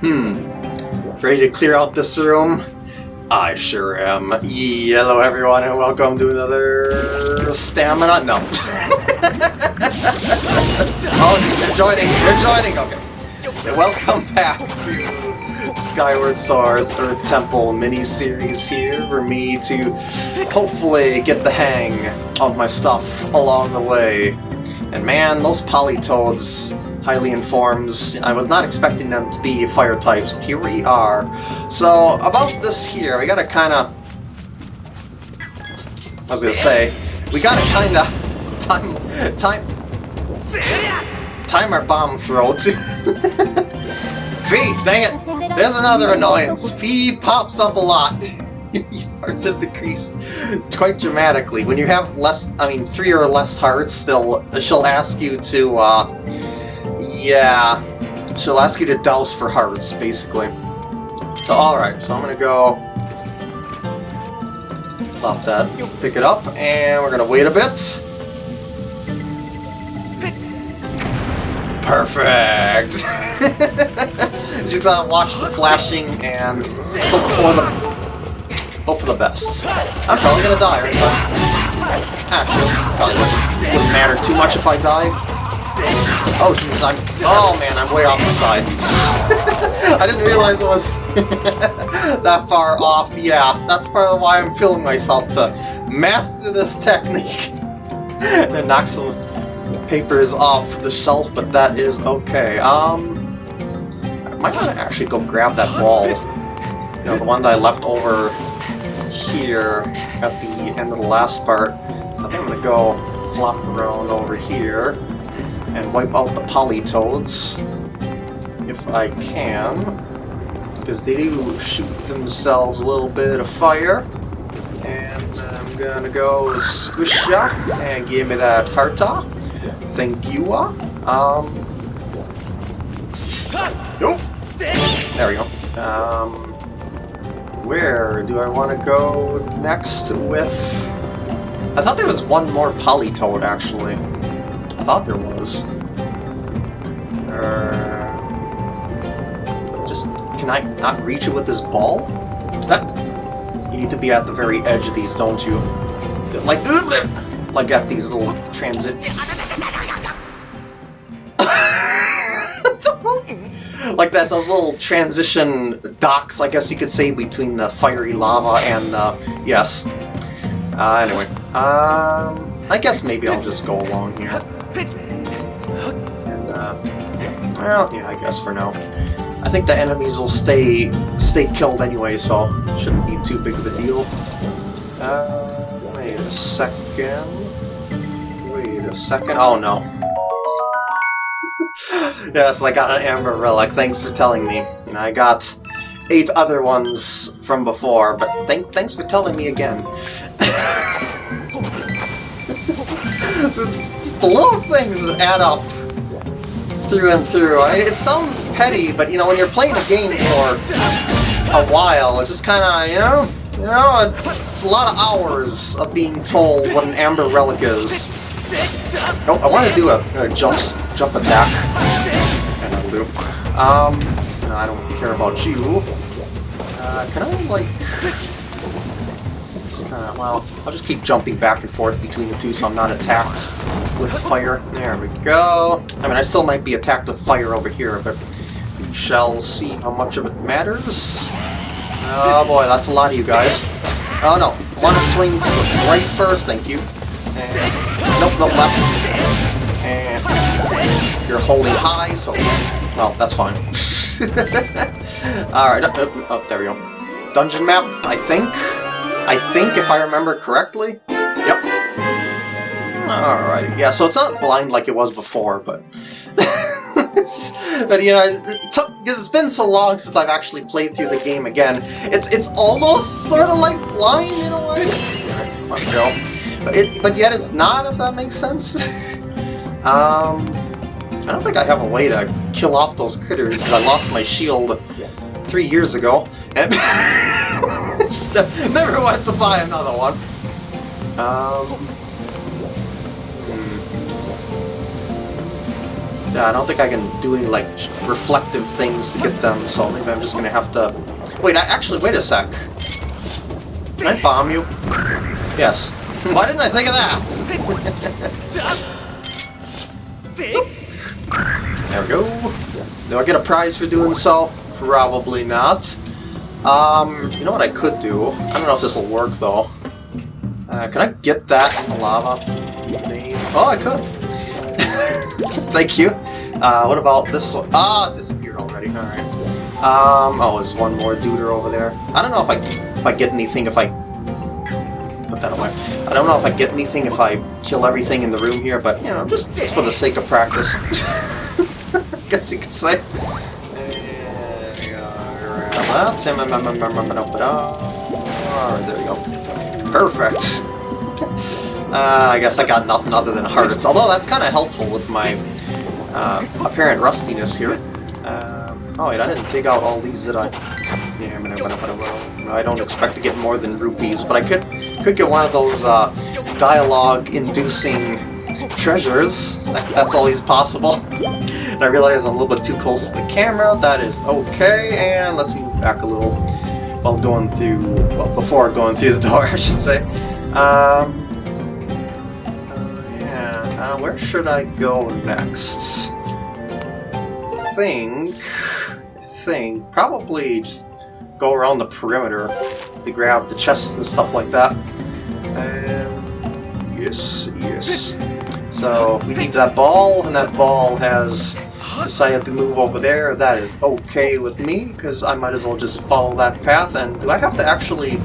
Hmm. Ready to clear out this room? I sure am. Hello everyone and welcome to another stamina. No. oh, you're joining. You're joining. Okay. Welcome back to Skyward Sword's Earth Temple mini-series here for me to hopefully get the hang of my stuff along the way. And man, those Politoads highly informs. I was not expecting them to be fire types. Here we are. So, about this here, we gotta kinda... I was gonna say, we gotta kinda time... time... time our bomb throats. Fi, dang it! There's another annoyance. Fi pops up a lot. hearts have decreased quite dramatically. When you have less, I mean, three or less hearts, still, she'll ask you to, uh, yeah, she'll ask you to douse for hearts, basically. So, alright, so I'm gonna go... Stop that, pick it up, and we're gonna wait a bit. Perfect! Just uh, watch the flashing and hope for the hope for the best. I'm probably gonna die, right? Actually, probably wouldn't, wouldn't matter too much if I die. Oh, jeez, I'm... Oh, man, I'm way off the side. I didn't realize it was that far off. Yeah, that's part of why I'm feeling myself to master this technique. and knock some papers off the shelf, but that is okay. Um... I might want to actually go grab that ball. You know, the one that I left over here at the end of the last part. I think I'm gonna go flop around over here and wipe out the Politoads, if I can, because they do shoot themselves a little bit of fire. And I'm gonna go squish ya and give me that hearta. Thank you. Um. Nope. There we go. Um. Where do I want to go next with? I thought there was one more Politoad actually thought there was. Uh, just, can I not reach it with this ball? That, you need to be at the very edge of these, don't you? Like, like at these little transit... like that, those little transition docks, I guess you could say, between the fiery lava and, uh, yes. Uh, anyway, um, I guess maybe I'll just go along here. And, uh, well, yeah, I guess for now. I think the enemies will stay stay killed anyway, so shouldn't be too big of a deal. Uh, wait a second. Wait a second. Oh no. yes, I got an Amber Relic. Thanks for telling me. You know, I got eight other ones from before, but thanks thanks for telling me again. it's, it's, the little things that add up through and through. I it sounds petty, but you know, when you're playing a game for a while, it just kind of, you know, you know, it's, it's, a lot of hours of being told what an Amber Relic is. Oh, I want to do a, a jump, jump attack. And a loop. Um, no, I don't care about you. Uh, can I, like kind of, well, I'll just keep jumping back and forth between the two so I'm not attacked with fire. There we go. I mean, I still might be attacked with fire over here, but we shall see how much of it matters. Oh boy, that's a lot of you guys. Oh no, to swing to the right first, thank you. And, nope, nope, left. And you're holding high, so, well, that's fine. Alright, oh, uh, uh, oh, there we go. Dungeon map, I think. I think, if I remember correctly. Yep. Alright, yeah, so it's not blind like it was before, but... but, you know, because it's been so long since I've actually played through the game again, it's it's almost sort of like blind in a way. Fun Joe. But, it, but yet it's not, if that makes sense. um, I don't think I have a way to kill off those critters, because I lost my shield three years ago. Never went to buy another one. Um. Yeah, I don't think I can do any, like, reflective things to get them, so maybe I'm just gonna have to... Wait, I, actually, wait a sec. Can I bomb you? Yes. Why didn't I think of that? there we go. Do I get a prize for doing so? Probably not. Um, you know what I could do? I don't know if this will work, though. Uh, can I get that in the lava? Oh, I could. Thank you. Uh, what about this one? Ah, it disappeared already. Alright. Um, oh, there's one more duder over there. I don't know if I, if I get anything if I... Put that away. I don't know if I get anything if I kill everything in the room here, but, you know, just, just for the sake of practice. I guess you could say. There we go. Perfect. Uh, I guess I got nothing other than hearts, although that's kind of helpful with my uh, apparent rustiness here. Um, oh wait, I didn't dig out all these, that I? I don't expect to get more than rupees, but I could could get one of those uh, dialogue-inducing treasures. that's always possible. I realize I'm a little bit too close to the camera. That is okay, and let's move back a little while going through, well, before going through the door, I should say. Um, so yeah, uh, where should I go next? think, think, probably just go around the perimeter to grab the chests and stuff like that. Um, yes, yes. So we need that ball, and that ball has decided to move over there. That is okay with me, because I might as well just follow that path. And do I have to actually...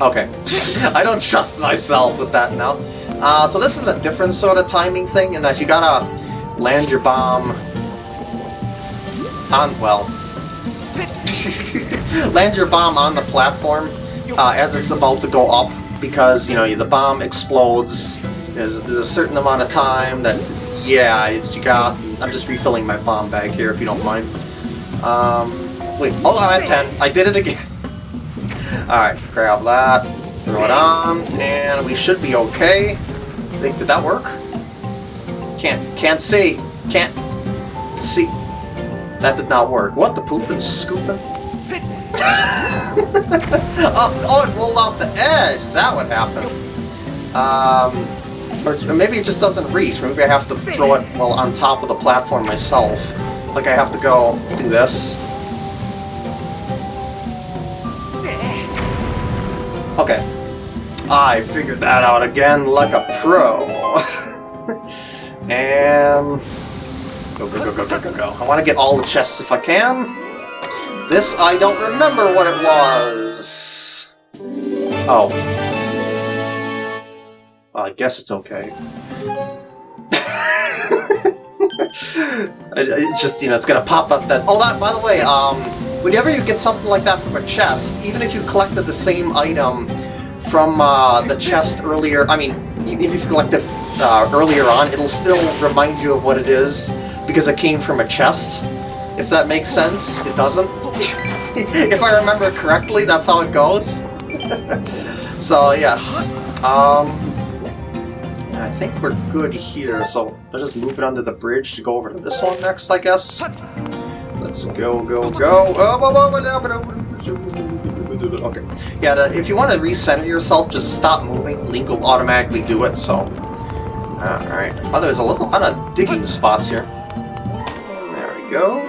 Okay. I don't trust myself with that now. Uh, so this is a different sort of timing thing, in that you gotta land your bomb on, well, land your bomb on the platform uh, as it's about to go up because, you know, the bomb explodes. There's, there's a certain amount of time that, yeah, you got... I'm just refilling my bomb bag here, if you don't mind. Um, wait, hold on, I'm at 10. I did it again. Alright, grab that, throw it on, and we should be okay. Think, did that work? Can't, can't see. Can't see. That did not work. What, the poop is scooping? oh, oh, it rolled off the edge. Is that what happened? Um, or maybe it just doesn't reach. Maybe I have to throw it, well, on top of the platform myself. Like I have to go do this. Okay. I figured that out again like a pro. and... Go, go, go, go, go, go, go. I want to get all the chests if I can. This, I don't remember what it was. Oh. Well, I guess it's okay. it just, you know, it's gonna pop up that... Oh, that, by the way, um, whenever you get something like that from a chest, even if you collected the same item from uh, the chest earlier, I mean, if you collected uh, earlier on, it'll still remind you of what it is, because it came from a chest. If that makes sense, it doesn't. if I remember correctly, that's how it goes. so, yes. Um, think we're good here, so let's just move it under the bridge to go over to this one next, I guess. Let's go, go, go. Oh, okay. Yeah, if you want to recenter yourself, just stop moving. Link will automatically do it, so... Alright. Oh, there's a lot of digging spots here. There we go.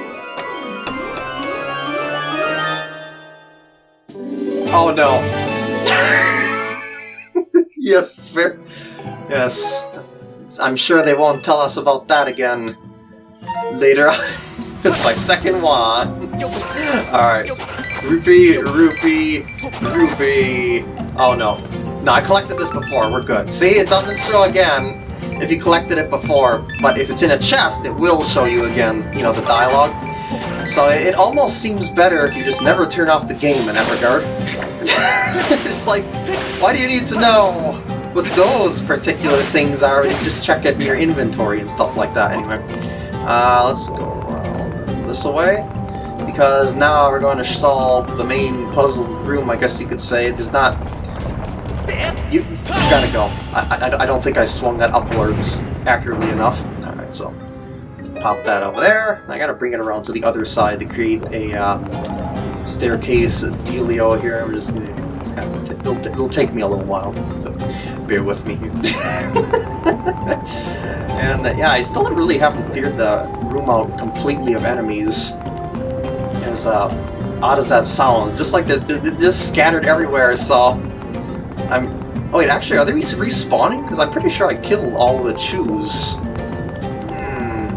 Oh no. yes. Yes. I'm sure they won't tell us about that again later on. it's my second one. Alright. Rupee, rupee, rupee. Oh no. No, I collected this before. We're good. See, it doesn't show again if you collected it before, but if it's in a chest, it will show you again, you know, the dialogue. So it almost seems better if you just never turn off the game in that regard. it's like, why do you need to know what those particular things are you just check it in your inventory and stuff like that anyway. Uh, let's go around this way. Because now we're going to solve the main puzzle of the room, I guess you could say. There's not... You, you gotta go. I, I, I don't think I swung that upwards. accurately enough. Alright, so pop that over there. I gotta bring it around to the other side to create a uh, staircase dealio here. I'm just, it's kind of, it'll, it'll, take me a little while, so bear with me here. and uh, yeah, I still really haven't cleared the room out completely of enemies. As uh, odd as that sounds, just like they're, they're just scattered everywhere, so I'm Oh wait, actually, are they respawning? Because I'm pretty sure I killed all the chews. Hmm.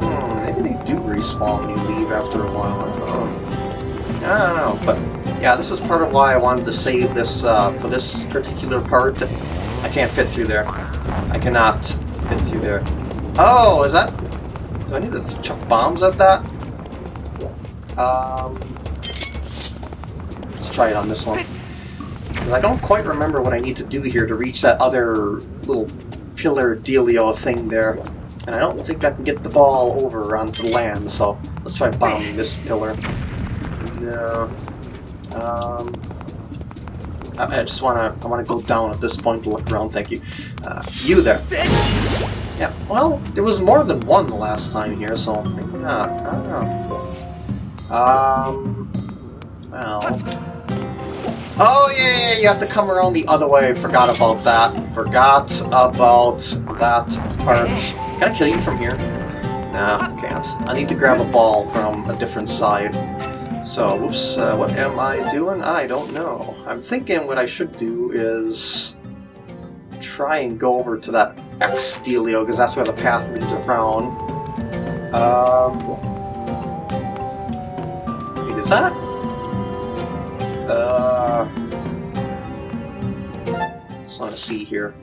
Hmm, maybe they do respawn when you leave after a while. I don't know. But yeah, this is part of why I wanted to save this uh, for this particular part. I can't fit through there. I cannot fit through there. Oh, is that... Do I need to chuck bombs at that? Um... Let's try it on this one. I don't quite remember what I need to do here to reach that other little pillar dealio thing there. And I don't think I can get the ball over onto land, so let's try bombing this pillar. Yeah. Um, I, I just wanna I wanna go down at this point to look around. Thank you. Uh, you there. Yeah. Well, there was more than one the last time here, so maybe not. I don't know. Um. Well. Oh, yeah, yeah, you have to come around the other way. Forgot about that. Forgot about that part. Can I kill you from here? Nah, can't. I need to grab a ball from a different side. So, whoops, uh, what am I doing? I don't know. I'm thinking what I should do is try and go over to that X dealio, because that's where the path leads around. Um, wait, is that? Uh, just want to see here.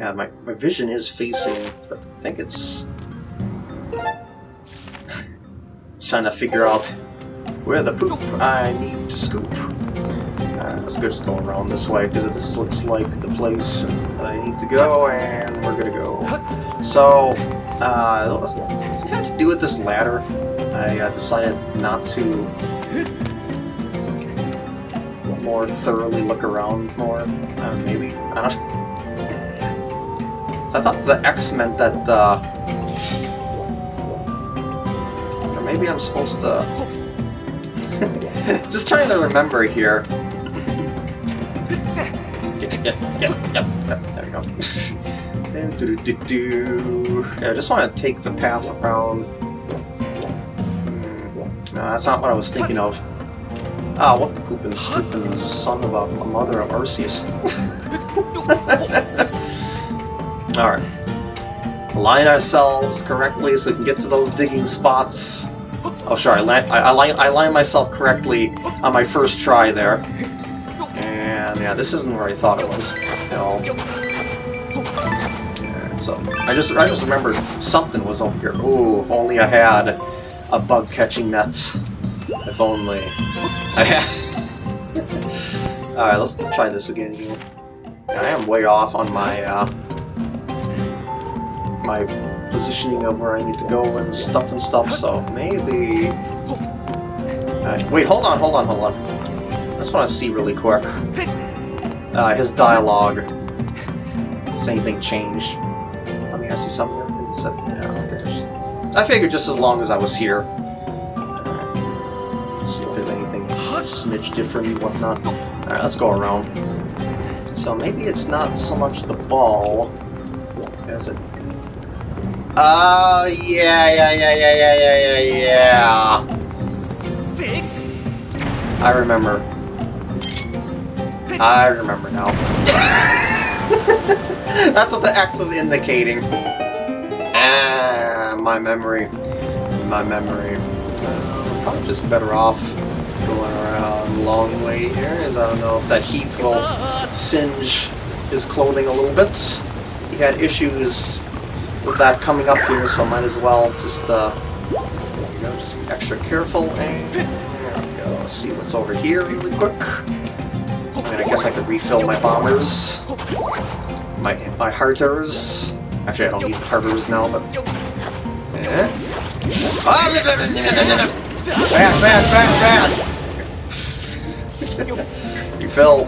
Yeah, my, my vision is facing, but I think it's... just trying to figure out where the poop I need to scoop. Uh, let's go just go around this way, because this looks like the place that I need to go, and we're gonna go. So, uh, what's it to do with this ladder? I uh, decided not to more thoroughly look around more. Uh, maybe? I don't So I thought the X meant that, uh... Or maybe I'm supposed to... Just trying to remember here. Get, get, get, yep, yep, there we go. do, do, do, Yeah, I just want to take the path around. Hmm, no, that's not what I was thinking of. Ah, what the poopin' scoopin' son of a, a mother of Arceus. Alright. Align ourselves correctly so we can get to those digging spots. Oh, sure, I, I, I, I line myself correctly on my first try there. And yeah, this isn't where I thought it was at all. And so, I just, I just remembered something was over here. Ooh, if only I had a bug catching net. If only. I had... Alright, let's try this again here. I am way off on my, uh, my positioning of where I need to go and stuff and stuff, so maybe... Uh, wait, hold on, hold on, hold on. I just want to see really quick. Uh, his dialogue. Does anything change? Let me ask you something. I figured just as long as I was here. See if there's anything smidge different and whatnot. Alright, let's go around. So maybe it's not so much the ball as it... Oh, yeah, yeah, yeah, yeah, yeah, yeah, yeah, yeah. I remember. I remember now. That's what the X was indicating. Ah, my memory. My memory. Uh, probably just better off going around long way here, as I don't know if that heat will singe his clothing a little bit. He had issues with that coming up here, so might as well just, uh, you know, just be extra careful, and there we go. See what's over here really quick. I mean, I guess I could refill my bombers, my, my hearters. Actually, I don't need hearters now, but... Eh? Fast, fast, bad! you fell.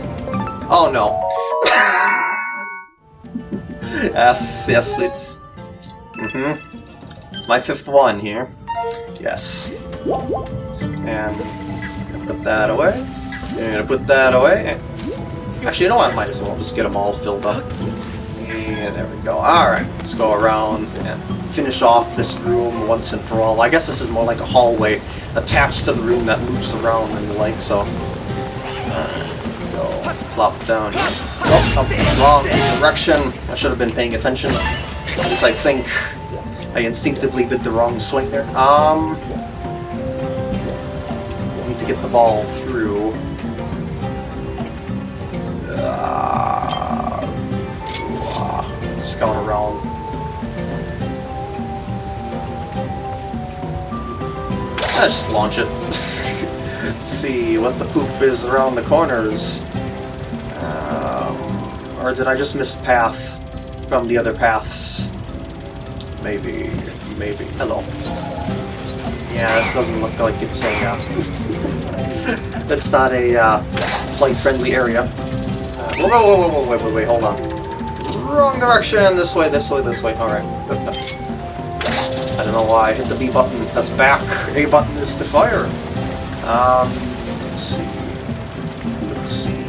Oh no. yes, yes, it's... Mm-hmm. It's my fifth one here. Yes. And put that away. I'm gonna put that away. Actually, you know what? I might as well just get them all filled up. And there we go. Alright, let's go around and finish off this room once and for all. I guess this is more like a hallway attached to the room that loops around and the like, so... Uh, go plop down here. Oh, wrong direction. I should have been paying attention. Since I think I instinctively did the wrong swing there. Um... Need to get the ball through. Uh, uh, scout around. Let's just launch it. See what the poop is around the corners. Um, or did I just miss path from the other paths? Maybe, maybe. Hello. Yeah, this doesn't look like it's a, uh, it's not a, uh, flight-friendly area. Uh, whoa, whoa, whoa, whoa, wait, wait, wait, hold on. Wrong direction! This way, this way, this way. Alright, I don't know why I hit the B button. That's back. A button is to fire. Um, let's see. Let's see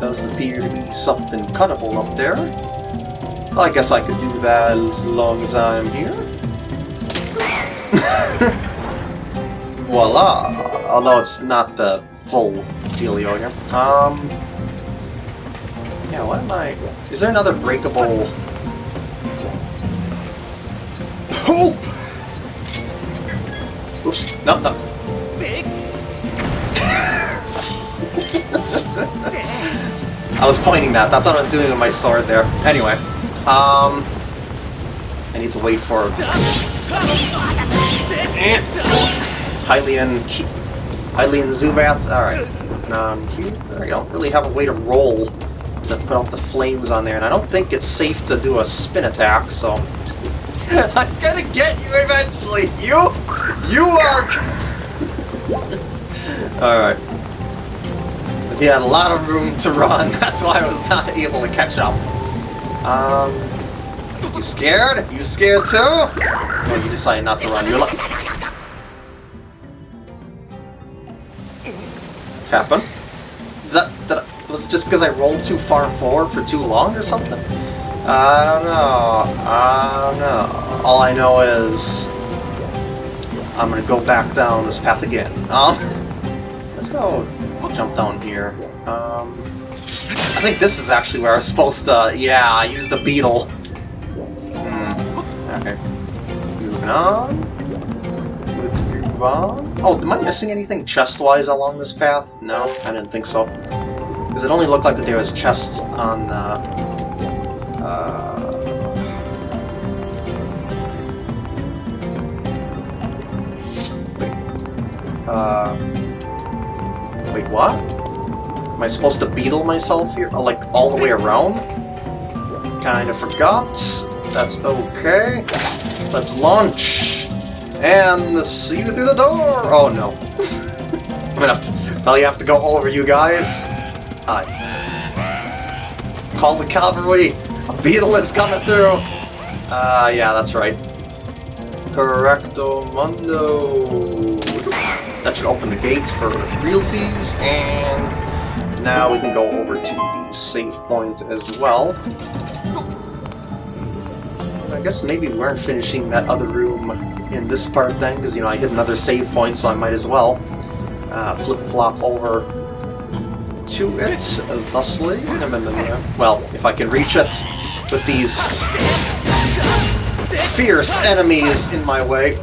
does appear to be something cuttable up there. I guess I could do that as long as I'm here. Voila! Although it's not the full dealio here. Um... Yeah, what am I... Is there another breakable... Poop! Oops, no, no. I was pointing that, that's what I was doing with my sword there. Anyway. Um, I need to wait for Hylian, Hylian Zubat. All right, um, I don't really have a way to roll to put out the flames on there, and I don't think it's safe to do a spin attack. So I'm gonna get you eventually. You, you are. All right. He had a lot of room to run. That's why I was not able to catch up. Um, you scared? You scared too? Oh, you decided not to run. You're like... Happen? Is that, that was it just because I rolled too far forward for too long or something? I don't know. I don't know. All I know is I'm gonna go back down this path again. Um, let's go jump down here. Um, I think this is actually where I was supposed to... Yeah, I used the beetle. Hmm. Okay. Moving on. Oh, am I missing anything chest-wise along this path? No, I didn't think so. Because it only looked like that there was chests on the... Uh... Wait. Uh... What? Am I supposed to beetle myself here? Uh, like, all the way around? Kinda forgot. That's okay. Let's launch! And see you through the door! Oh no. I'm gonna have to, probably have to go over you guys. Hi. Call the cavalry! A beetle is coming through! Uh, yeah, that's right. Correcto mundo! That should open the gates for realties, and now we can go over to the save point as well. I guess maybe we weren't finishing that other room in this part then, because, you know, I hit another save point, so I might as well uh, flip-flop over to it, thusly. Well, if I can reach it with these fierce enemies in my way.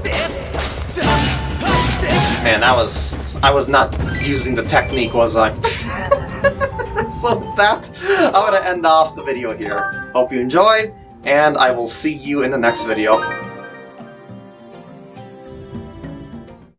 Man, I was... I was not using the technique, was I? so that, I'm to end off the video here. Hope you enjoyed, and I will see you in the next video.